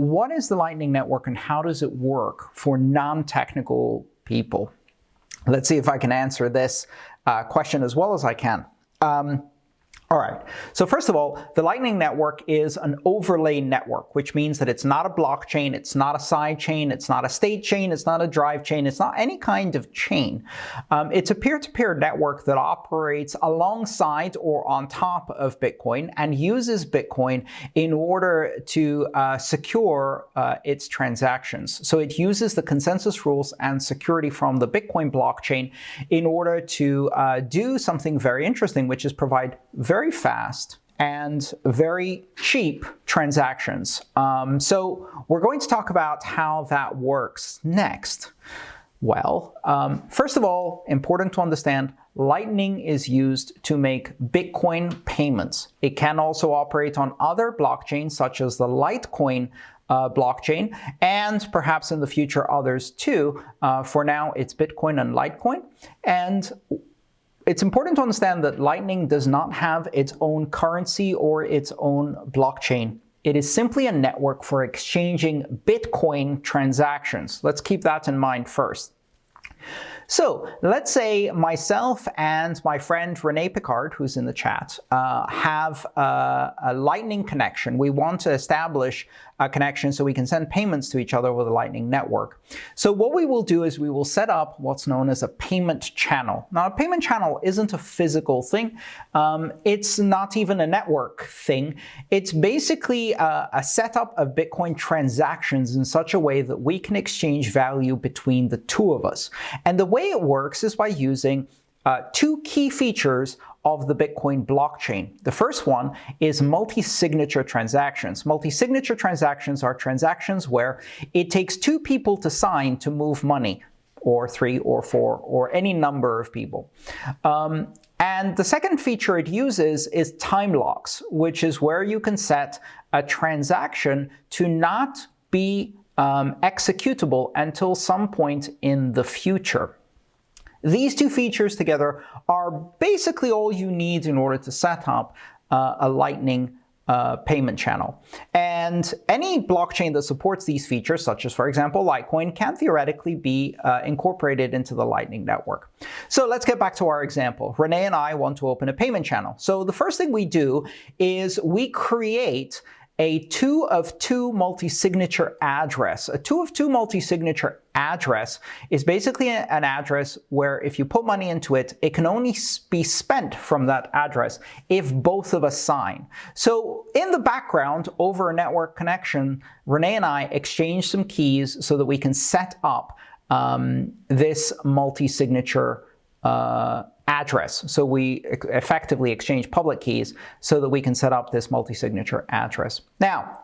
what is the Lightning Network and how does it work for non-technical people? Let's see if I can answer this uh, question as well as I can. Um, all right, so first of all, the Lightning Network is an overlay network, which means that it's not a blockchain, it's not a side chain, it's not a state chain, it's not a drive chain, it's not any kind of chain. Um, it's a peer-to-peer -peer network that operates alongside or on top of Bitcoin and uses Bitcoin in order to uh, secure uh, its transactions. So it uses the consensus rules and security from the Bitcoin blockchain in order to uh, do something very interesting, which is provide very very fast and very cheap transactions. Um, so we're going to talk about how that works next. Well, um, first of all, important to understand, Lightning is used to make Bitcoin payments. It can also operate on other blockchains, such as the Litecoin uh, blockchain, and perhaps in the future others too. Uh, for now, it's Bitcoin and Litecoin. And it's important to understand that Lightning does not have its own currency or its own blockchain. It is simply a network for exchanging Bitcoin transactions. Let's keep that in mind first. So let's say myself and my friend Rene Pickhardt, who's in the chat, uh, have a, a, Lightning connection. We want to establish a connection so we can send payments to each other over the Lightning network. So what we will do is we will set up what's known as a payment channel. Now, a payment channel isn't a physical thing. Um, it's not even a network thing. It's basically a, a setup of Bitcoin transactions in such a way that we can exchange value between the two of us. And the way way it works is by using uh, two key features of the Bitcoin blockchain. The first one is multi-signature transactions. Multi-signature transactions are transactions where it takes two people to sign to move money, or three or four, or any number of people. Um, and the second feature it uses is time locks, which is where you can set a transaction to not be um, executable until some point in the future. These two features together are basically all you need in order to set up uh, a Lightning uh, payment channel. And any blockchain that supports these features, such as, for example, Litecoin, can theoretically be uh, incorporated into the Lightning Network. So let's get back to our example. Rene and I want to open a payment channel. So the first thing we do is we create a two of two multi-signature address. A two of two multi-signature address is basically an address where if you put money into it, it can only be spent from that address if both of us sign. So in the background, over a network connection, Rene and I exchange some keys so that we can set up um, this multi-signature uh, address. So we effectively exchange public keys so that we can set up this multi-signature address. Now,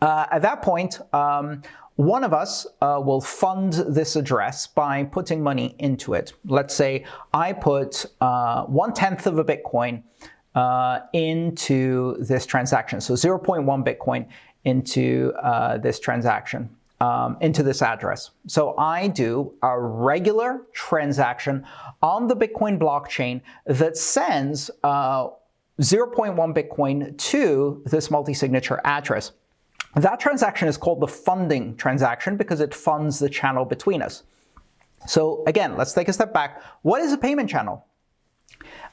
uh, at that point, um, one of us uh, will fund this address by putting money into it. Let's say I put uh, one-tenth of a Bitcoin uh, into this transaction, so 0.1 Bitcoin into uh, this transaction um, into this address. So I do a regular transaction on the Bitcoin blockchain that sends uh, 0.1 Bitcoin to this multi-signature address. That transaction is called the funding transaction because it funds the channel between us. So again, let's take a step back. What is a payment channel?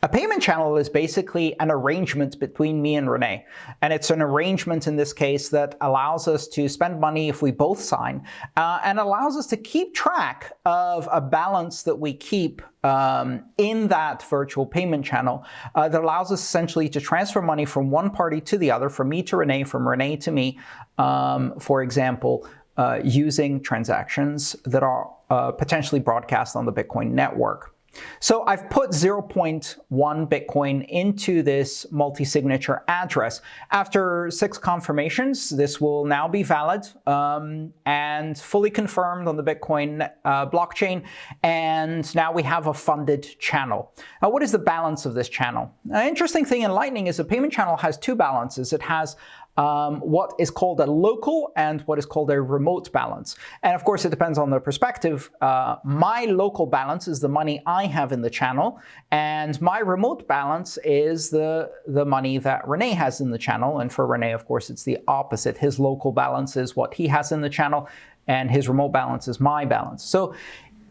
A payment channel is basically an arrangement between me and Rene. And it's an arrangement in this case that allows us to spend money if we both sign uh, and allows us to keep track of a balance that we keep um, in that virtual payment channel uh, that allows us essentially to transfer money from one party to the other, from me to Rene, from Rene to me, um, for example, uh, using transactions that are uh, potentially broadcast on the Bitcoin network. So I've put 0.1 Bitcoin into this multi-signature address. After six confirmations, this will now be valid um, and fully confirmed on the Bitcoin uh, blockchain. And now we have a funded channel. Now, what is the balance of this channel? An interesting thing in Lightning is a payment channel has two balances. It has um, what is called a local and what is called a remote balance. And of course, it depends on the perspective. Uh, my local balance is the money I have in the channel, and my remote balance is the, the money that Rene has in the channel. And for Rene, of course, it's the opposite. His local balance is what he has in the channel, and his remote balance is my balance. So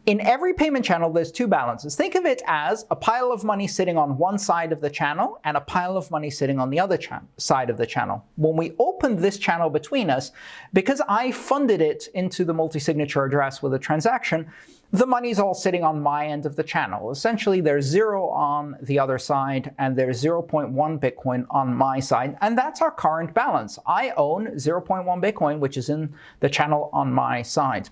in every payment channel, there's two balances. Think of it as a pile of money sitting on one side of the channel and a pile of money sitting on the other side of the channel. When we open this channel between us, because I funded it into the multi-signature address with a transaction, the money's all sitting on my end of the channel. Essentially, there's zero on the other side, and there's 0.1 Bitcoin on my side, and that's our current balance. I own 0.1 Bitcoin, which is in the channel on my side.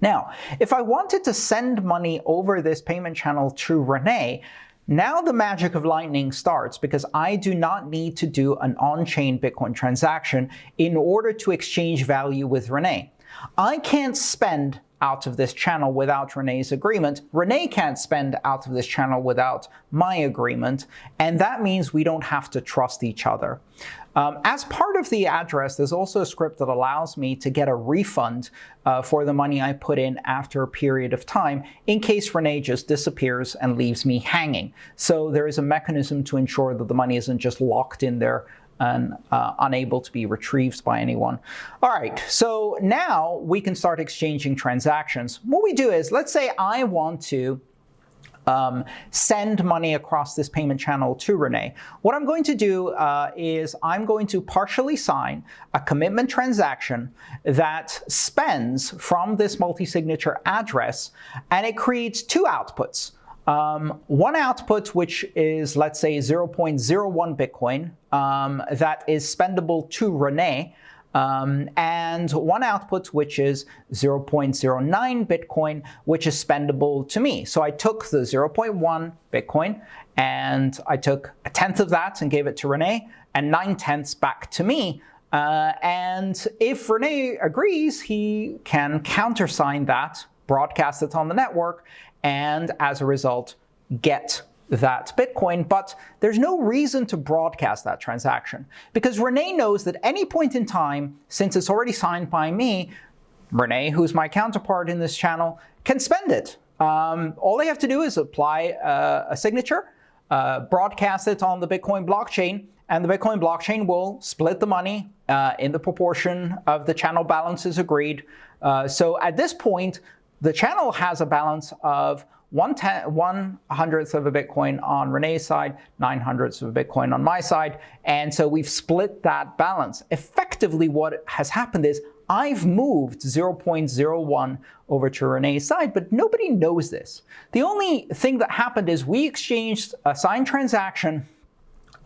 Now, if I wanted to send money over this payment channel to Rene, now the magic of Lightning starts because I do not need to do an on-chain Bitcoin transaction in order to exchange value with Rene. I can't spend out of this channel without Rene's agreement. Rene can't spend out of this channel without my agreement, and that means we don't have to trust each other. Um, as part of the address, there's also a script that allows me to get a refund uh, for the money I put in after a period of time in case Rene just disappears and leaves me hanging. So there is a mechanism to ensure that the money isn't just locked in there and uh, unable to be retrieved by anyone. All right, so now we can start exchanging transactions. What we do is, let's say I want to um, send money across this payment channel to Rene. What I'm going to do uh, is I'm going to partially sign a commitment transaction that spends from this multi-signature address, and it creates two outputs. Um, one output, which is, let's say, 0.01 Bitcoin, um, that is spendable to Rene, um, and one output, which is 0.09 Bitcoin, which is spendable to me. So I took the 0.1 Bitcoin, and I took a tenth of that and gave it to Rene, and nine tenths back to me. Uh, and if Rene agrees, he can countersign that, broadcast it on the network, and as a result, get that Bitcoin, but there's no reason to broadcast that transaction because Rene knows that any point in time, since it's already signed by me, Rene, who's my counterpart in this channel, can spend it. Um, all they have to do is apply uh, a signature, uh, broadcast it on the Bitcoin blockchain, and the Bitcoin blockchain will split the money uh, in the proportion of the channel balances agreed. Uh, so at this point, the channel has a balance of one, ten, one hundredth of a Bitcoin on Rene's side, nine hundredths of a Bitcoin on my side. And so we've split that balance. Effectively, what has happened is I've moved 0.01 over to Rene's side, but nobody knows this. The only thing that happened is we exchanged a signed transaction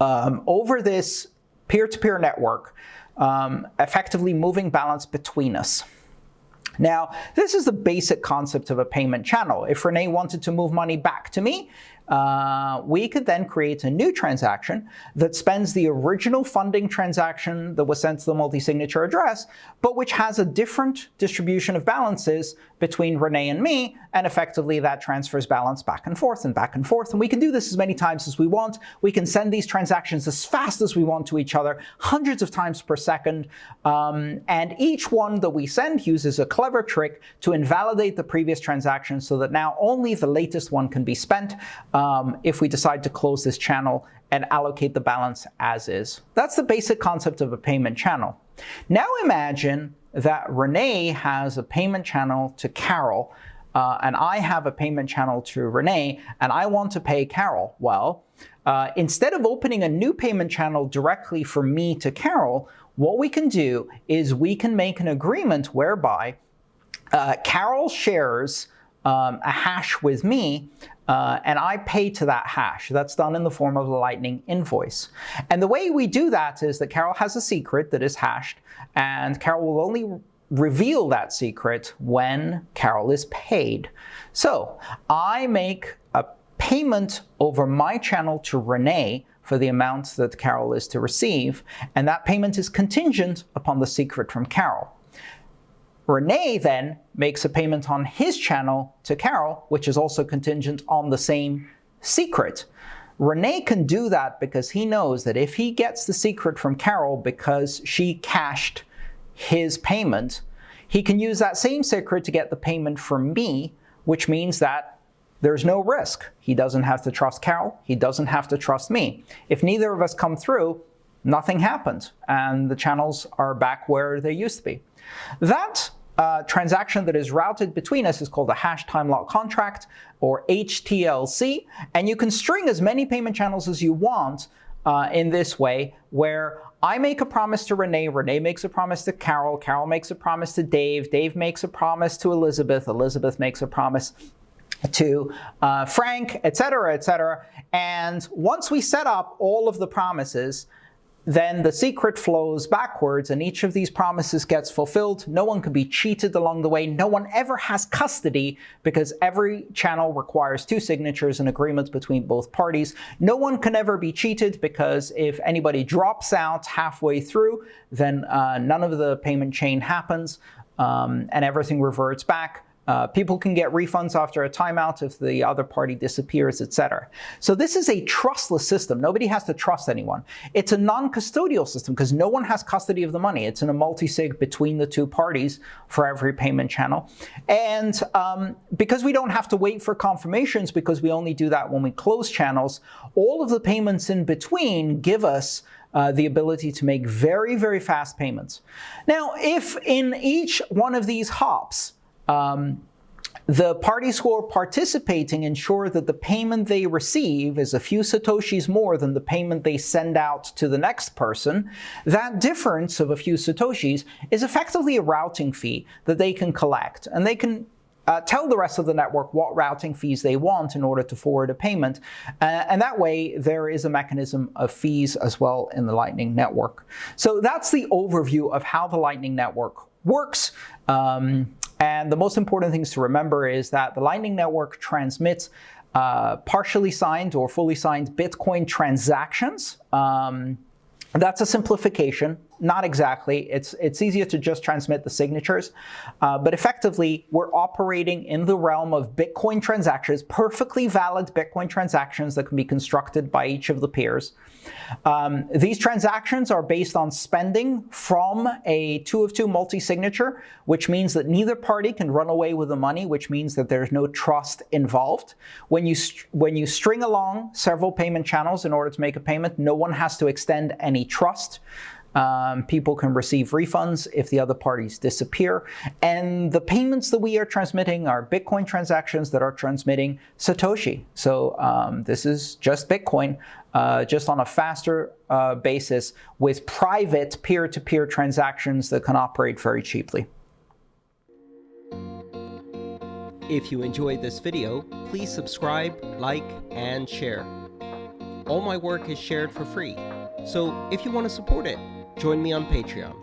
um, over this peer-to-peer -peer network, um, effectively moving balance between us. Now, this is the basic concept of a payment channel. If Rene wanted to move money back to me, uh, we could then create a new transaction that spends the original funding transaction that was sent to the multi-signature address, but which has a different distribution of balances between Rene and me, and effectively that transfers balance back and forth and back and forth. And we can do this as many times as we want. We can send these transactions as fast as we want to each other, hundreds of times per second. Um, and each one that we send uses a clever trick to invalidate the previous transaction so that now only the latest one can be spent um, if we decide to close this channel and allocate the balance as is. That's the basic concept of a payment channel. Now imagine that Rene has a payment channel to Carol, uh, and I have a payment channel to Rene, and I want to pay Carol. Well, uh, instead of opening a new payment channel directly from me to Carol, what we can do is we can make an agreement whereby uh, Carol shares um, a hash with me, uh, and I pay to that hash. That's done in the form of a Lightning invoice. And the way we do that is that Carol has a secret that is hashed, and Carol will only reveal that secret when Carol is paid. So I make a payment over my channel to Rene for the amount that Carol is to receive, and that payment is contingent upon the secret from Carol. Rene then makes a payment on his channel to Carol, which is also contingent on the same secret. Rene can do that because he knows that if he gets the secret from Carol because she cashed his payment, he can use that same secret to get the payment from me, which means that there's no risk. He doesn't have to trust Carol. He doesn't have to trust me. If neither of us come through, nothing happens, and the channels are back where they used to be. That uh, transaction that is routed between us is called a hash time lock contract, or HTLC, and you can string as many payment channels as you want uh, in this way, where I make a promise to Rene, Rene makes a promise to Carol, Carol makes a promise to Dave, Dave makes a promise to Elizabeth, Elizabeth makes a promise to uh, Frank, etc., etc. And once we set up all of the promises, then the secret flows backwards and each of these promises gets fulfilled. No one can be cheated along the way. No one ever has custody because every channel requires two signatures and agreements between both parties. No one can ever be cheated because if anybody drops out halfway through, then uh, none of the payment chain happens um, and everything reverts back. Uh, people can get refunds after a timeout if the other party disappears, etc. So this is a trustless system. Nobody has to trust anyone. It's a non-custodial system because no one has custody of the money. It's in a multi-sig between the two parties for every payment channel. And um, because we don't have to wait for confirmations because we only do that when we close channels, all of the payments in between give us uh, the ability to make very, very fast payments. Now, if in each one of these hops, um, the parties who are participating ensure that the payment they receive is a few satoshis more than the payment they send out to the next person. That difference of a few satoshis is effectively a routing fee that they can collect. And they can uh, tell the rest of the network what routing fees they want in order to forward a payment. Uh, and that way, there is a mechanism of fees as well in the Lightning Network. So that's the overview of how the Lightning Network works. Um, and the most important things to remember is that the Lightning Network transmits uh, partially signed or fully signed Bitcoin transactions. Um, that's a simplification. Not exactly. It's, it's easier to just transmit the signatures. Uh, but effectively, we're operating in the realm of Bitcoin transactions, perfectly valid Bitcoin transactions that can be constructed by each of the peers. Um, these transactions are based on spending from a two of two multi-signature, which means that neither party can run away with the money, which means that there's no trust involved. When you, when you string along several payment channels in order to make a payment, no one has to extend any trust. Um, people can receive refunds if the other parties disappear. And the payments that we are transmitting are Bitcoin transactions that are transmitting Satoshi. So um, this is just Bitcoin, uh, just on a faster uh, basis with private peer-to-peer -peer transactions that can operate very cheaply. If you enjoyed this video, please subscribe, like, and share. All my work is shared for free, so if you want to support it, join me on Patreon.